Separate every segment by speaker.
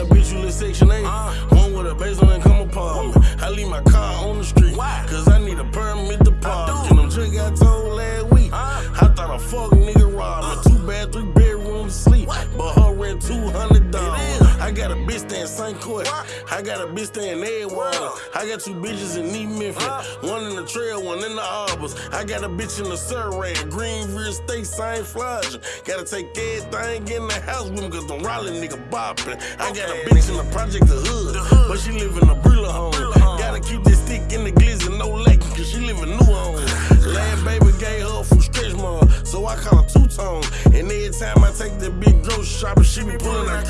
Speaker 1: a bitch who live section 8. One with a basement income apartment. I leave my car on the street. Cause I need a permit to park. And them chick I told last week. I thought a fuck nigga robbed me. Two bed, three bedroom to sleep. But her rent $200. I got a bitch staying St. Court. I got a bitch staying Edgewater. I got two bitches in New Memphis. One in the trail, one in the arbors. I got a bitch in the Surrey, Greenville State, St. Flagin. Gotta take everything in the house with me, cause them Raleigh nigga bopping. I got a bitch in the project, the hood, but she live in a Brilla home. Gotta keep this stick in the glizzy, no lacking, cause she live in New Home. Last baby gave her from stretch mark, so I call her two tone. And every time I take that big grocery shopping, she be pulling her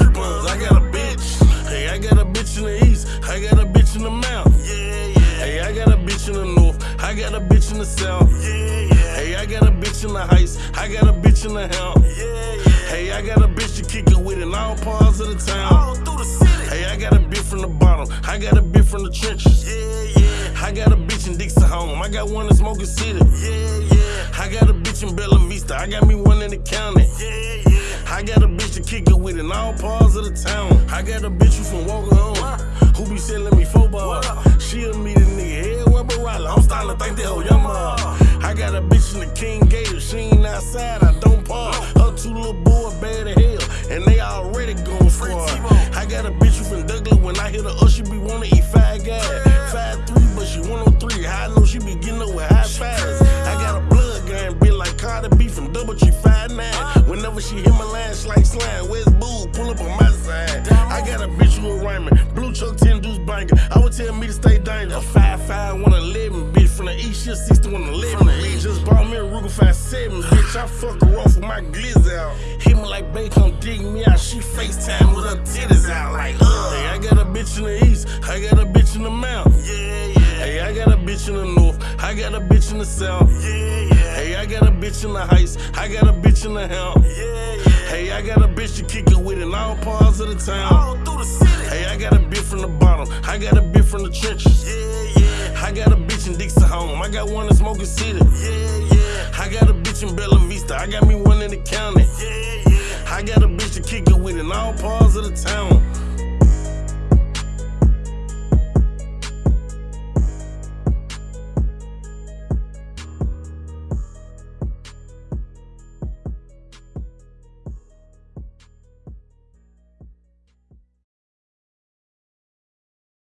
Speaker 1: bitch in the north, I got a bitch in the south. Yeah, yeah. Hey, I got a bitch in the heights, I got a bitch in the helm. Yeah, yeah. Hey, I got a bitch to kick it with in all parts of the town. All through the city. Hey, I got a bitch from the bottom, I got a bitch from the trenches. Yeah, yeah. I got a bitch in Dixie home, I got one in Smokey City. Yeah, yeah. I got a bitch in Bella Vista, I got me one in the county. Yeah, yeah. I got a bitch to kick it with in all parts of the town. I got a bitch who from Walker home, who be selling me football. Oh, Mom. I got a bitch in the King Gator, she ain't outside, I don't park. Her two little boys bad as hell, and they already going for her. I got a bitch who from Douglas, when I hit her up, she be wanna eat five guys. Five three, but she 103. How I know she be getting up with high fives. I got a blood gang, bitch like Cardi B from Double G Five Nine. Whenever she hit my line, she like slime. Where's Boo? Pull up my side. I got a bitch who a rhyming. Blue chuck, 10 deuce banker. I would tell me to stay dangerous. A 5 5 111, bitch. From the east, she a 60 111. Me just bought me a Ruger 57, bitch. I fuck her off with my glizz out. Hit me like babe, come dig me out. She FaceTime with her titties out. Like, ugh. Hey, I got a bitch in the east. I got a bitch in the mouth. Yeah, yeah. Hey, I got a bitch in the north. I got a bitch in the south. Yeah, yeah. Hey, I got a bitch in the heights. I got a bitch in the helm. Yeah, yeah. Hey, I got a bitch to kick it with in all parts of the town. All through the city. Hey, I got a bitch from the bottom. I got a bitch from the trenches. Yeah, yeah. I got a bitch in Dixie home. I got one in Smokey City. Yeah, yeah. I got a bitch in Bella Vista. I got me one in the county. Yeah, yeah. I got a bitch to kick it with in all parts of the town.